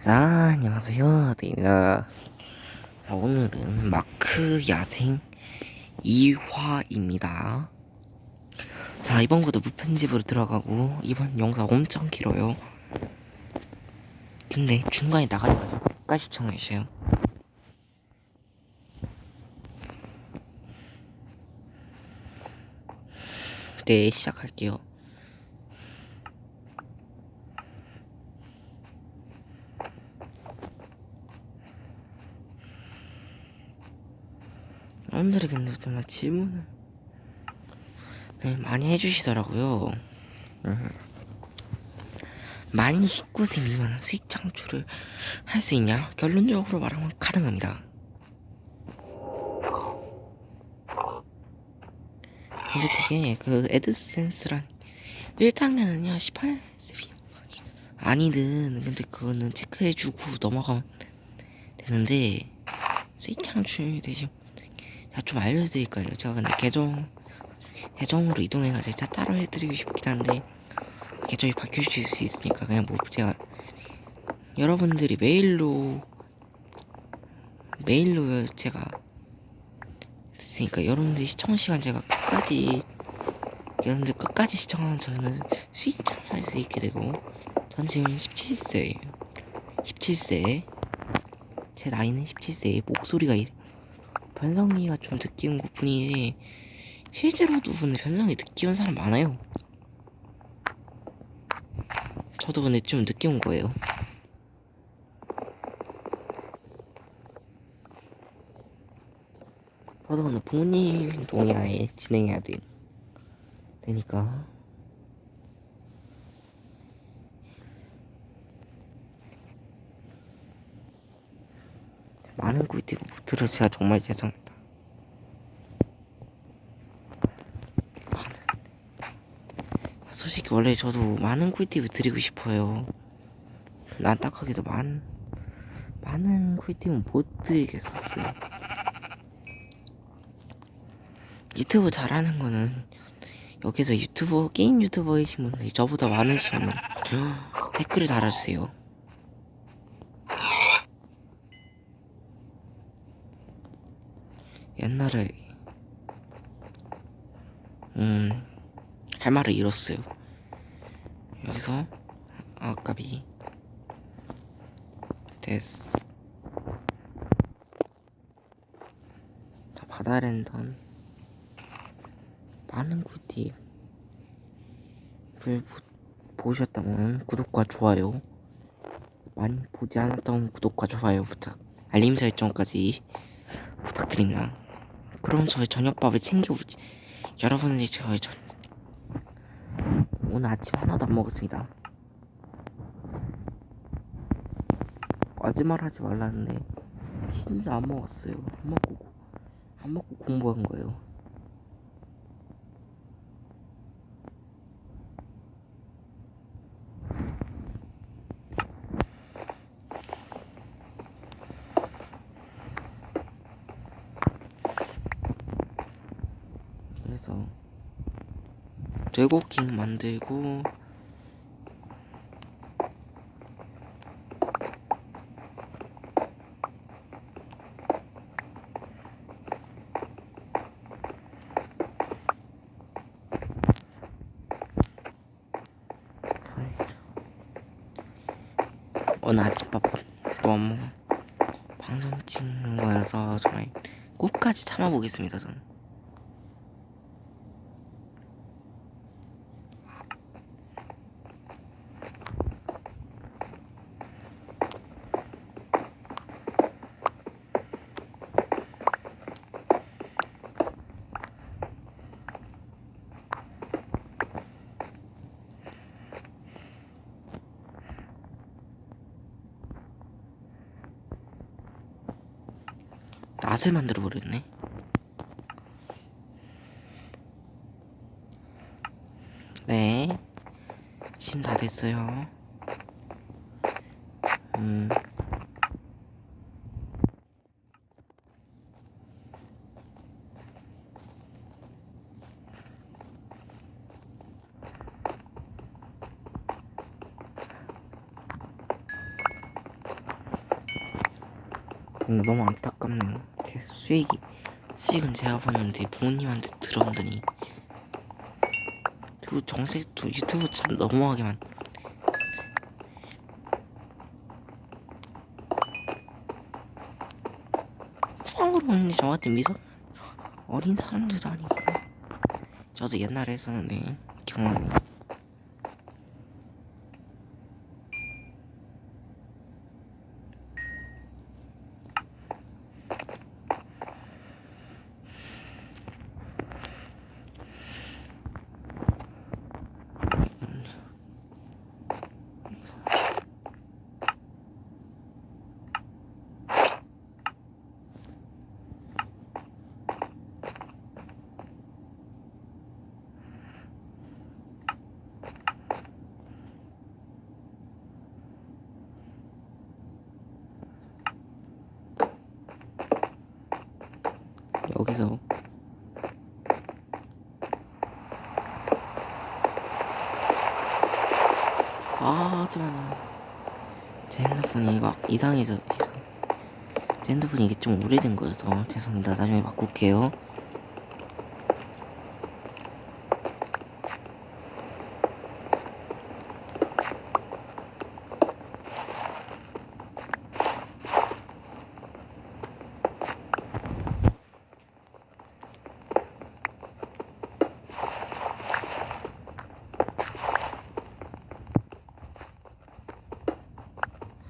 자, 안녕하세요. 데이입니다. 자, 오늘은 마크 야생 2화입니다. 자, 이번 것도 무편집으로 들어가고, 이번 영상 엄청 길어요. 근데 중간에 나가려가지고 끝까지 시청해주세요. 네, 시작할게요. 정말 질문을 네, 많이 해주시더라고요. 음. 만 19세 미만은 수익 창출을 할 수 있냐? 결론적으로 말하면 가능합니다. 근데 그게 그 애드센스란 1학년은요 18세 아니든 근데 그거는 체크해주고 넘어가면 되는데 수익 창출 대신 제가 좀 알려드릴까요? 제가 근데 계정 계정으로 이동해가지고 제가 따로 해드리고 싶긴 한데 계정이 바뀌실 수 있으니까 그냥 뭐 제가 여러분들이 메일로 메일로 제가 됐으니까 여러분들이 시청 시간 제가 끝까지 여러분들 끝까지 시청하면 저는 창출할 수 있게 되고 전 지금 17세예요 17세 제 나이는 17세 목소리가 이래 변성기가 좀 늦게 온 것 뿐이지 실제로도 근데 변성기 온 사람 많아요. 저도 근데 좀온 거예요. 저도 근데 부모님 동의하에 진행해야 돼 되니까 많은 못 들어 제가 정말 죄송합니다. 솔직히 원래 저도 많은 꿀팁을 드리고 싶어요. 안타깝게도 많 많은 꿀팁은 못 드리겠었어요. 유튜브 잘하는 거는 여기서 유튜버 게임 유튜버이신 분들이 저보다 많으시면 댓글을 달아주세요. 옛날에 음 할 말을 잃었어요. 여기서 아까비 됐어. 자 바다 랜턴 많은 꿀팁을 보셨다면 구독과 좋아요 많이 보지 않았던 구독과 좋아요 부탁 알림 설정까지 부탁드립니다. 그럼 저희 저녁밥을 챙겨오지. 여러분들이 저희 저 오늘 아침 하나도 안 먹었습니다. 거짓말 하지 말라는데 진짜 안 먹었어요. 안 먹고 안 먹고 공부한 거예요. 그래서 레고킹 만들고 오늘 아침밥 너무 방송 찍는 거여서 정말 끝까지 참아보겠습니다 저는 낫을 만들어 버렸네. 네. 지금 다 됐어요. 음. 근데 너무 안타깝네요. 제 수익이 수익은 제가 봤는데 부모님한테 들어오더니. 유튜브 정색도 유튜브 참 너무하게만. 참고로 근데 저 같은 미소 어린 사람들도 아니고. 저도 옛날에 했었는데 경험이 여기서 아 하지만 제 핸드폰이 이거 이상해서 이상. 제 핸드폰이 이게 좀 오래된 거여서 죄송합니다. 나중에 바꿀게요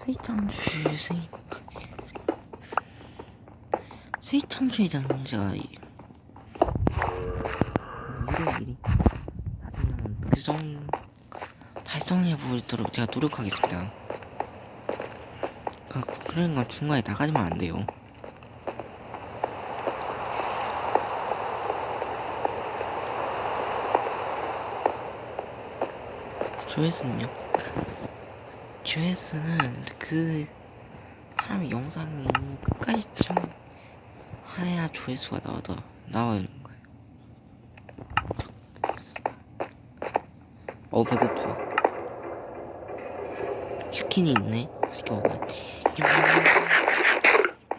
스위창주의 스위 스위창주의 장면제가 일요일이 나중에 한번 달성 달성해 보도록 제가 노력하겠습니다. 그 그러니까 중간에 나가지면 안 돼요. 조회수는요? 조회수는 그 사람의 영상이 끝까지 참 해야 조회수가 나와도 거예요. 어 배고파. 치킨이 있네. 맛있게 먹어.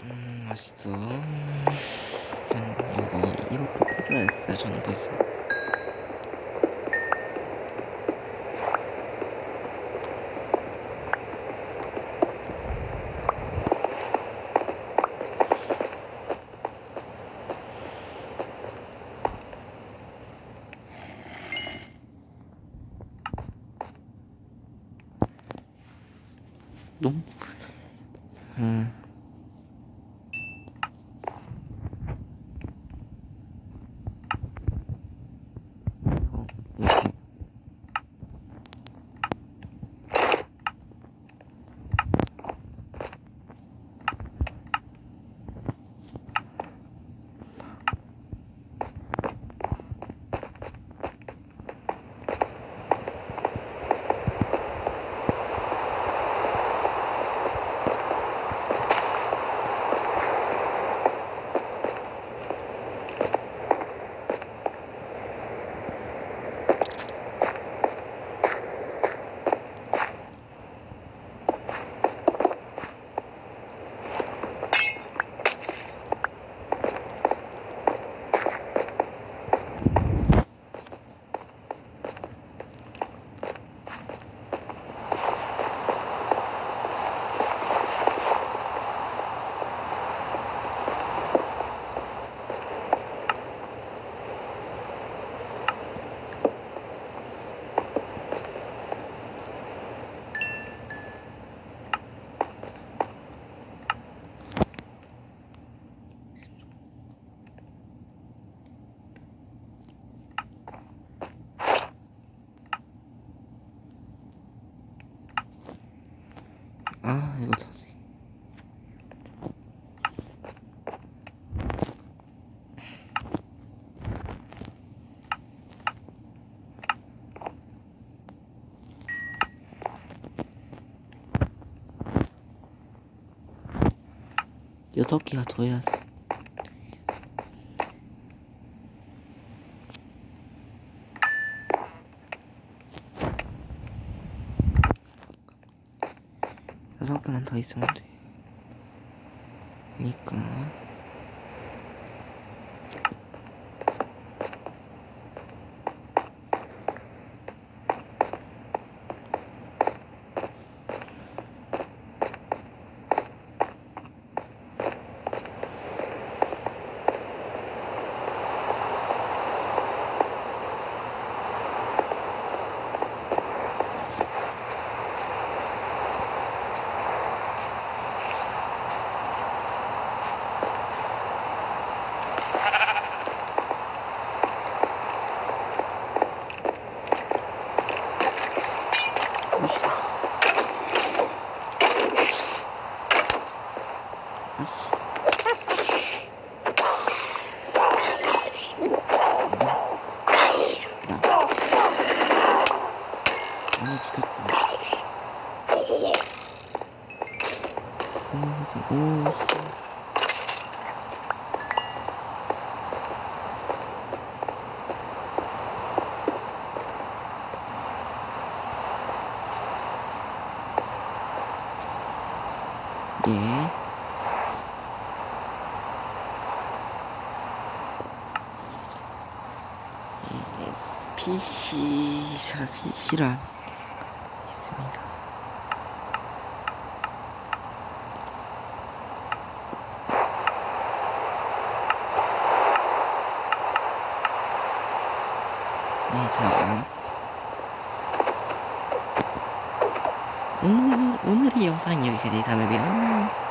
음 맛있어. 저는 이거 이렇게 켜줘야 했어요. 저는 벌써. 너 여섯 개가 더 해야 돼. 여섯 개만 더 있으면 돼. 그니까 아씨 나 아, 죽였다. 오, 저, 오, 씨. 예. PC랑 있습니다. 네, 자. 오늘, 오늘의 영상이 여기까지 다음에 봬요.